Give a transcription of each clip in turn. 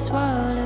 slowly swallowing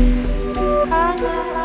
I know.